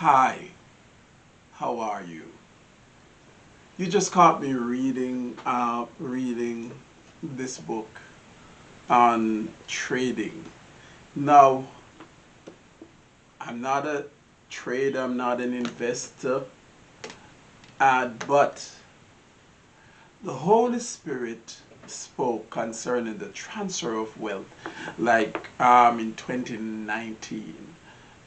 Hi, how are you? You just caught me reading, uh, reading this book on trading. Now, I'm not a trader, I'm not an investor, uh, but the Holy Spirit spoke concerning the transfer of wealth, like um, in 2019,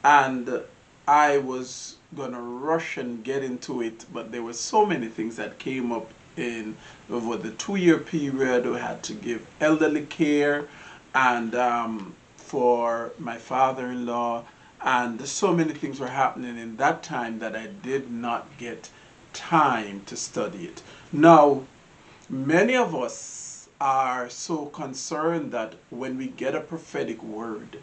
and I was gonna rush and get into it, but there were so many things that came up in over the two-year period. We had to give elderly care, and um, for my father-in-law, and so many things were happening in that time that I did not get time to study it. Now, many of us are so concerned that when we get a prophetic word,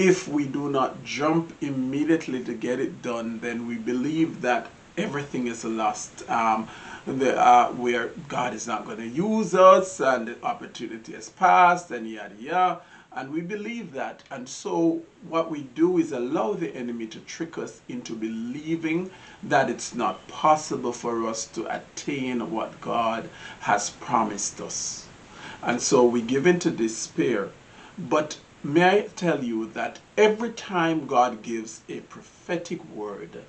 if we do not jump immediately to get it done, then we believe that everything is lost. Um, the, uh, where God is not going to use us and the opportunity has passed and yada yada. And we believe that. And so what we do is allow the enemy to trick us into believing that it's not possible for us to attain what God has promised us. And so we give into despair. But may I tell you that every time God gives a prophetic word,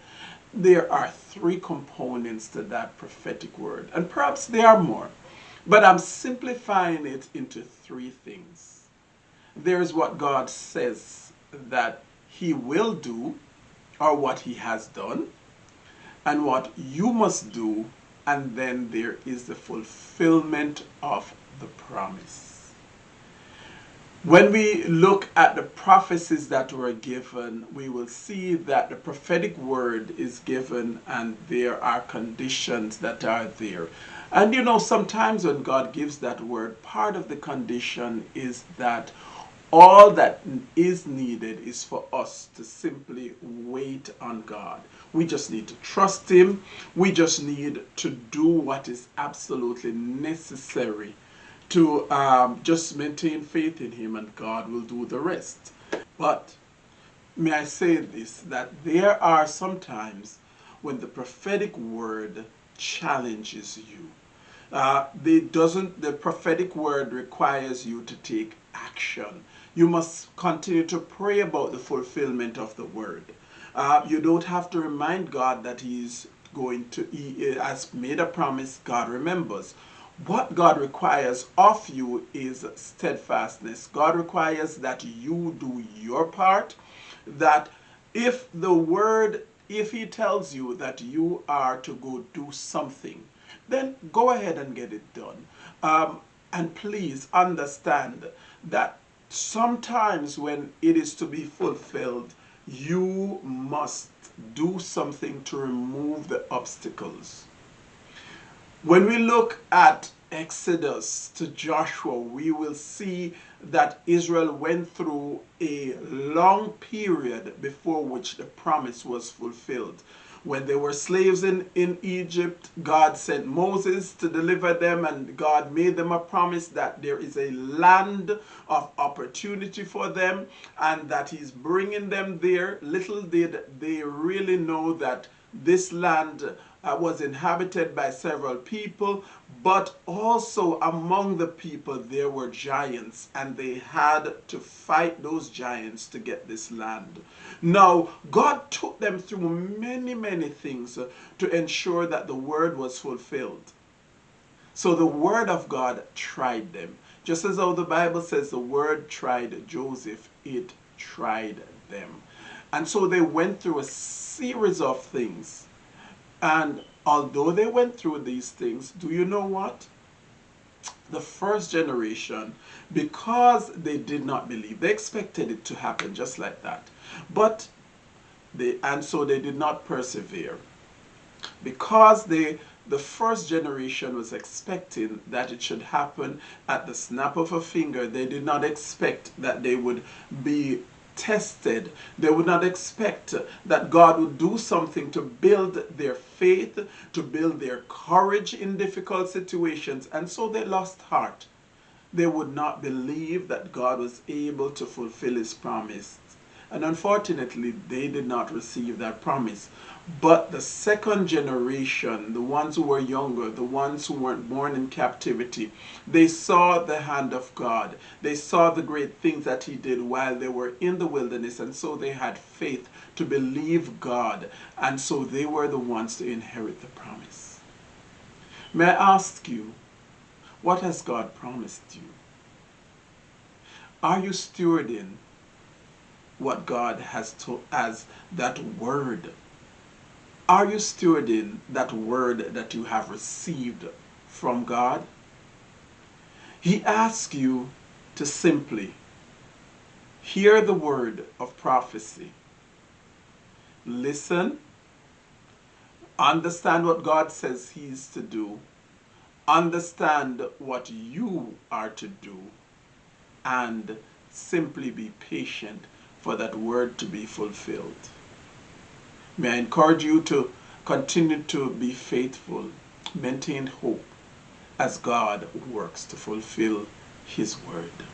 there are three components to that prophetic word. And perhaps there are more. But I'm simplifying it into three things there's what God says that he will do or what he has done and what you must do and then there is the fulfillment of the promise. When we look at the prophecies that were given, we will see that the prophetic word is given and there are conditions that are there. And you know, sometimes when God gives that word, part of the condition is that all that is needed is for us to simply wait on God. We just need to trust Him. We just need to do what is absolutely necessary to um, just maintain faith in Him and God will do the rest. But may I say this, that there are sometimes when the prophetic word challenges you. Uh, doesn't, the prophetic word requires you to take action you must continue to pray about the fulfillment of the word. Uh, you don't have to remind God that He's going to, He has made a promise, God remembers. What God requires of you is steadfastness. God requires that you do your part, that if the word, if He tells you that you are to go do something, then go ahead and get it done. Um, and please understand that sometimes when it is to be fulfilled, you must do something to remove the obstacles. When we look at Exodus to Joshua, we will see that Israel went through a long period before which the promise was fulfilled. When they were slaves in, in Egypt, God sent Moses to deliver them, and God made them a promise that there is a land of opportunity for them and that He's bringing them there. Little did they really know that this land uh, was inhabited by several people, but also among the people there were giants, and they had to fight those giants to get this land. Now, God took them through many, many things to ensure that the word was fulfilled. So the word of God tried them. Just as how the Bible says the word tried Joseph, it tried them. And so they went through a series of things and although they went through these things, do you know what? The first generation, because they did not believe, they expected it to happen just like that. But they, and so they did not persevere. Because they, the first generation was expecting that it should happen at the snap of a finger, they did not expect that they would be tested. They would not expect that God would do something to build their faith, to build their courage in difficult situations, and so they lost heart. They would not believe that God was able to fulfill his promise. And unfortunately, they did not receive that promise. But the second generation, the ones who were younger, the ones who weren't born in captivity, they saw the hand of God. They saw the great things that He did while they were in the wilderness, and so they had faith to believe God, and so they were the ones to inherit the promise. May I ask you, what has God promised you? Are you stewarding what God has to as that word? Are you stewarding that word that you have received from God? He asks you to simply hear the word of prophecy. Listen. Understand what God says He is to do. Understand what you are to do. And simply be patient for that word to be fulfilled. May I encourage you to continue to be faithful, maintain hope as God works to fulfill His word.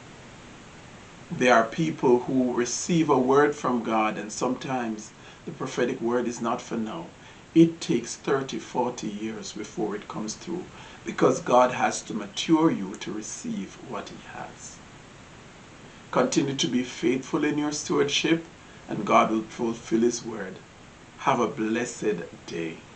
There are people who receive a word from God, and sometimes the prophetic word is not for now. It takes 30, 40 years before it comes through because God has to mature you to receive what He has. Continue to be faithful in your stewardship, and God will fulfill His word. Have a blessed day.